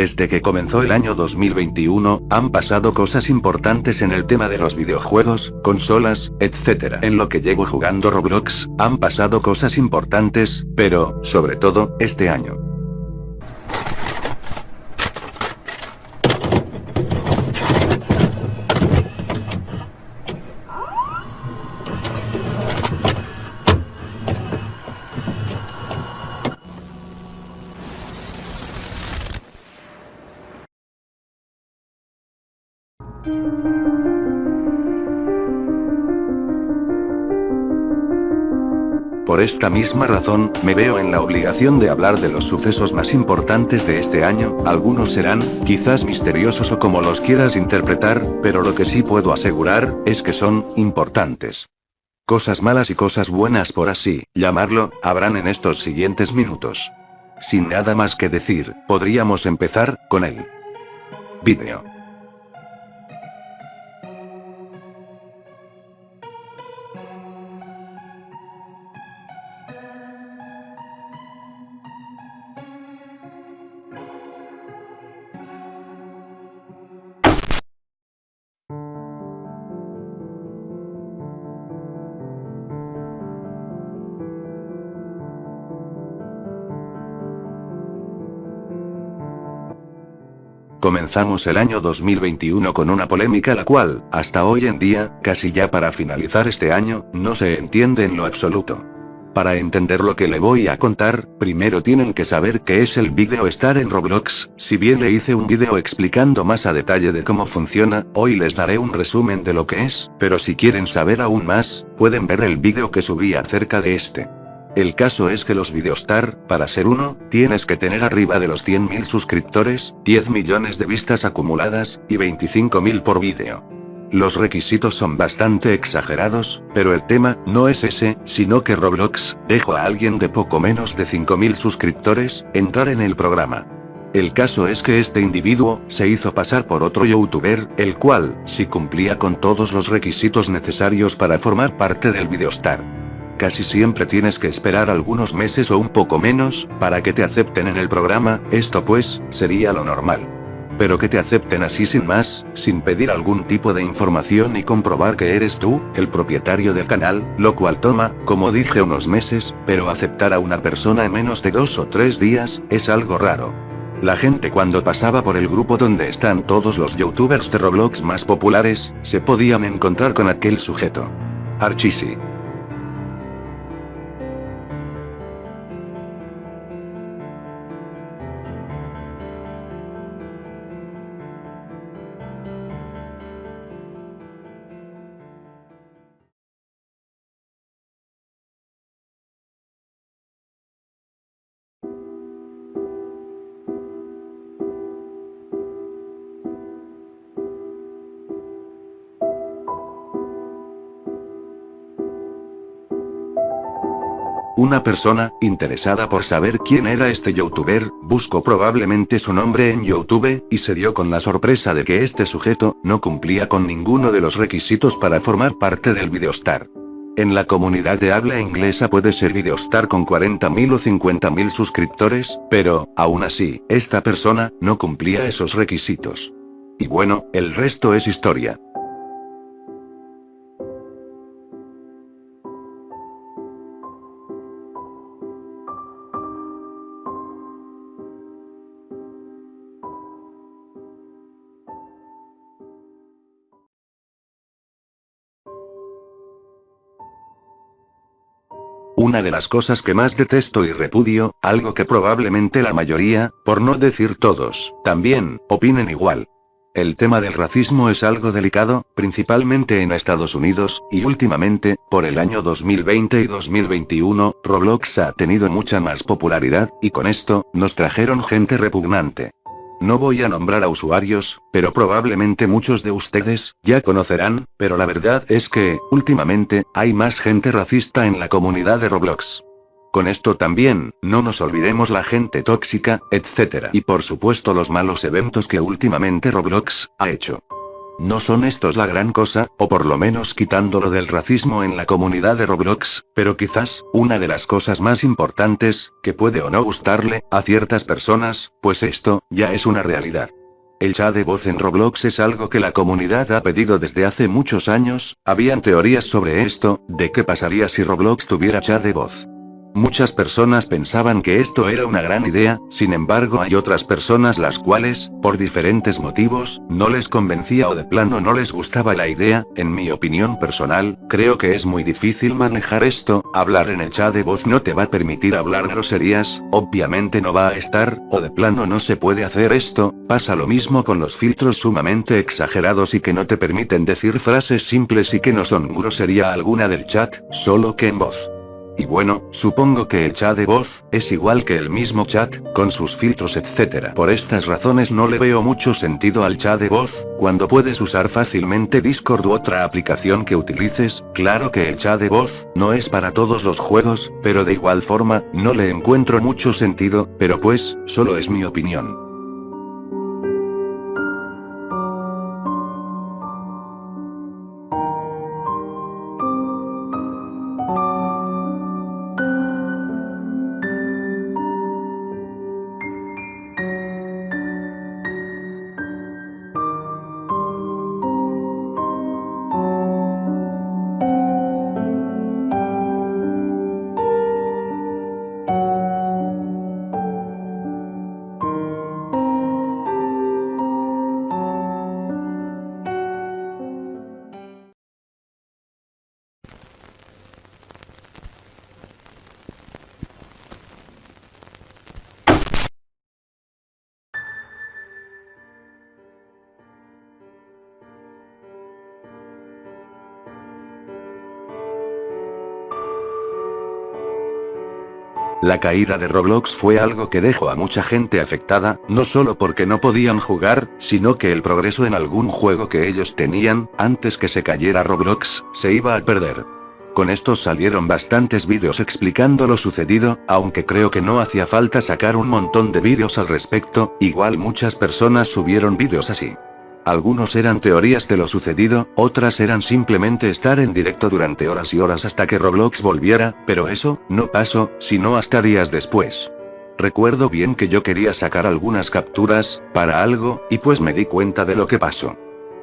Desde que comenzó el año 2021, han pasado cosas importantes en el tema de los videojuegos, consolas, etc. En lo que llego jugando Roblox, han pasado cosas importantes, pero, sobre todo, este año. Por esta misma razón, me veo en la obligación de hablar de los sucesos más importantes de este año, algunos serán, quizás misteriosos o como los quieras interpretar, pero lo que sí puedo asegurar, es que son, importantes. Cosas malas y cosas buenas por así, llamarlo, habrán en estos siguientes minutos. Sin nada más que decir, podríamos empezar, con el vídeo. Comenzamos el año 2021 con una polémica la cual, hasta hoy en día, casi ya para finalizar este año, no se entiende en lo absoluto. Para entender lo que le voy a contar, primero tienen que saber qué es el vídeo estar en Roblox, si bien le hice un vídeo explicando más a detalle de cómo funciona, hoy les daré un resumen de lo que es, pero si quieren saber aún más, pueden ver el vídeo que subí acerca de este. El caso es que los Videostar, para ser uno, tienes que tener arriba de los 100.000 suscriptores, 10 millones de vistas acumuladas, y 25.000 por vídeo. Los requisitos son bastante exagerados, pero el tema no es ese, sino que Roblox dejó a alguien de poco menos de 5.000 suscriptores entrar en el programa. El caso es que este individuo se hizo pasar por otro youtuber, el cual sí cumplía con todos los requisitos necesarios para formar parte del Videostar casi siempre tienes que esperar algunos meses o un poco menos, para que te acepten en el programa, esto pues, sería lo normal. Pero que te acepten así sin más, sin pedir algún tipo de información y comprobar que eres tú, el propietario del canal, lo cual toma, como dije unos meses, pero aceptar a una persona en menos de dos o tres días, es algo raro. La gente cuando pasaba por el grupo donde están todos los youtubers de Roblox más populares, se podían encontrar con aquel sujeto. Archisi. Una persona, interesada por saber quién era este youtuber, buscó probablemente su nombre en YouTube, y se dio con la sorpresa de que este sujeto, no cumplía con ninguno de los requisitos para formar parte del Videostar. En la comunidad de habla inglesa puede ser Videostar con 40.000 o 50.000 suscriptores, pero, aún así, esta persona, no cumplía esos requisitos. Y bueno, el resto es historia. Una de las cosas que más detesto y repudio, algo que probablemente la mayoría, por no decir todos, también, opinen igual. El tema del racismo es algo delicado, principalmente en Estados Unidos, y últimamente, por el año 2020 y 2021, Roblox ha tenido mucha más popularidad, y con esto, nos trajeron gente repugnante. No voy a nombrar a usuarios, pero probablemente muchos de ustedes, ya conocerán, pero la verdad es que, últimamente, hay más gente racista en la comunidad de Roblox. Con esto también, no nos olvidemos la gente tóxica, etc. Y por supuesto los malos eventos que últimamente Roblox ha hecho. No son estos la gran cosa, o por lo menos quitándolo del racismo en la comunidad de Roblox, pero quizás, una de las cosas más importantes, que puede o no gustarle, a ciertas personas, pues esto, ya es una realidad. El chat de voz en Roblox es algo que la comunidad ha pedido desde hace muchos años, habían teorías sobre esto, de qué pasaría si Roblox tuviera chat de voz. Muchas personas pensaban que esto era una gran idea, sin embargo hay otras personas las cuales, por diferentes motivos, no les convencía o de plano no les gustaba la idea, en mi opinión personal, creo que es muy difícil manejar esto, hablar en el chat de voz no te va a permitir hablar groserías, obviamente no va a estar, o de plano no se puede hacer esto, pasa lo mismo con los filtros sumamente exagerados y que no te permiten decir frases simples y que no son grosería alguna del chat, solo que en voz. Y bueno, supongo que el chat de voz, es igual que el mismo chat, con sus filtros etc. Por estas razones no le veo mucho sentido al chat de voz, cuando puedes usar fácilmente Discord u otra aplicación que utilices, claro que el chat de voz, no es para todos los juegos, pero de igual forma, no le encuentro mucho sentido, pero pues, solo es mi opinión. La caída de Roblox fue algo que dejó a mucha gente afectada, no solo porque no podían jugar, sino que el progreso en algún juego que ellos tenían, antes que se cayera Roblox, se iba a perder. Con esto salieron bastantes vídeos explicando lo sucedido, aunque creo que no hacía falta sacar un montón de vídeos al respecto, igual muchas personas subieron vídeos así. Algunos eran teorías de lo sucedido, otras eran simplemente estar en directo durante horas y horas hasta que Roblox volviera, pero eso, no pasó, sino hasta días después. Recuerdo bien que yo quería sacar algunas capturas, para algo, y pues me di cuenta de lo que pasó.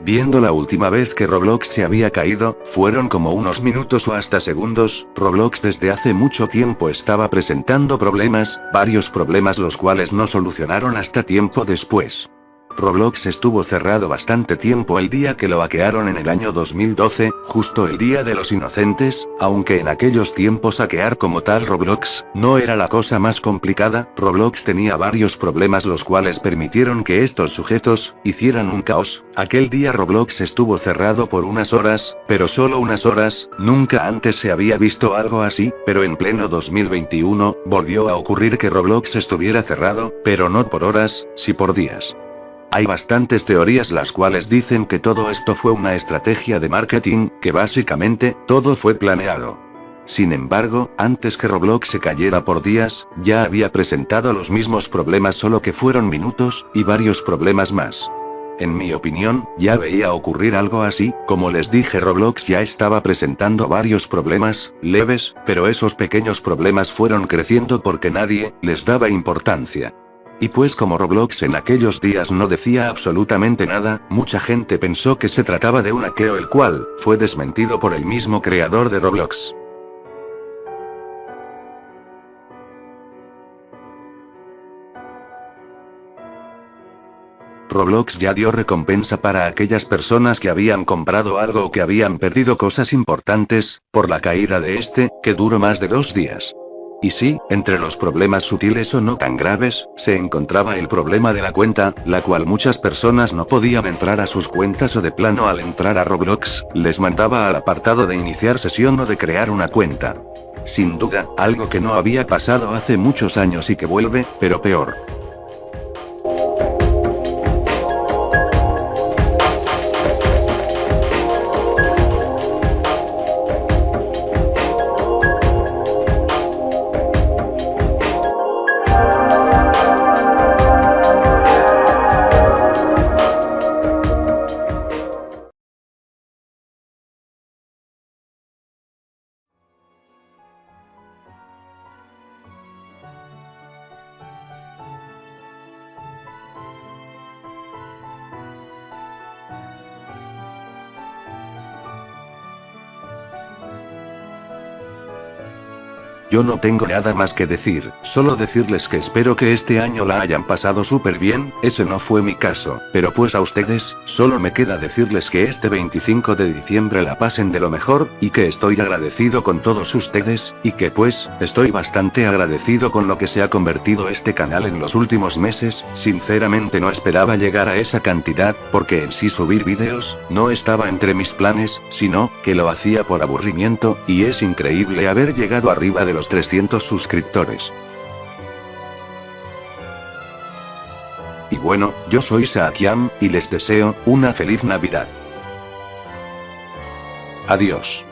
Viendo la última vez que Roblox se había caído, fueron como unos minutos o hasta segundos, Roblox desde hace mucho tiempo estaba presentando problemas, varios problemas los cuales no solucionaron hasta tiempo después. Roblox estuvo cerrado bastante tiempo el día que lo hackearon en el año 2012, justo el día de los inocentes, aunque en aquellos tiempos hackear como tal Roblox, no era la cosa más complicada, Roblox tenía varios problemas los cuales permitieron que estos sujetos, hicieran un caos, aquel día Roblox estuvo cerrado por unas horas, pero solo unas horas, nunca antes se había visto algo así, pero en pleno 2021, volvió a ocurrir que Roblox estuviera cerrado, pero no por horas, si por días. Hay bastantes teorías las cuales dicen que todo esto fue una estrategia de marketing, que básicamente, todo fue planeado. Sin embargo, antes que Roblox se cayera por días, ya había presentado los mismos problemas solo que fueron minutos, y varios problemas más. En mi opinión, ya veía ocurrir algo así, como les dije Roblox ya estaba presentando varios problemas, leves, pero esos pequeños problemas fueron creciendo porque nadie, les daba importancia. Y pues como Roblox en aquellos días no decía absolutamente nada, mucha gente pensó que se trataba de un hackeo el cual, fue desmentido por el mismo creador de Roblox. Roblox ya dio recompensa para aquellas personas que habían comprado algo o que habían perdido cosas importantes, por la caída de este, que duró más de dos días. Y sí, entre los problemas sutiles o no tan graves, se encontraba el problema de la cuenta, la cual muchas personas no podían entrar a sus cuentas o de plano al entrar a Roblox, les mandaba al apartado de iniciar sesión o de crear una cuenta. Sin duda, algo que no había pasado hace muchos años y que vuelve, pero peor. Yo no tengo nada más que decir, solo decirles que espero que este año la hayan pasado súper bien, ese no fue mi caso, pero pues a ustedes, solo me queda decirles que este 25 de diciembre la pasen de lo mejor, y que estoy agradecido con todos ustedes, y que pues, estoy bastante agradecido con lo que se ha convertido este canal en los últimos meses, sinceramente no esperaba llegar a esa cantidad, porque en sí subir vídeos, no estaba entre mis planes, sino, que lo hacía por aburrimiento, y es increíble haber llegado arriba de los 300 suscriptores. Y bueno, yo soy Saakiam, y les deseo, una feliz Navidad. Adiós.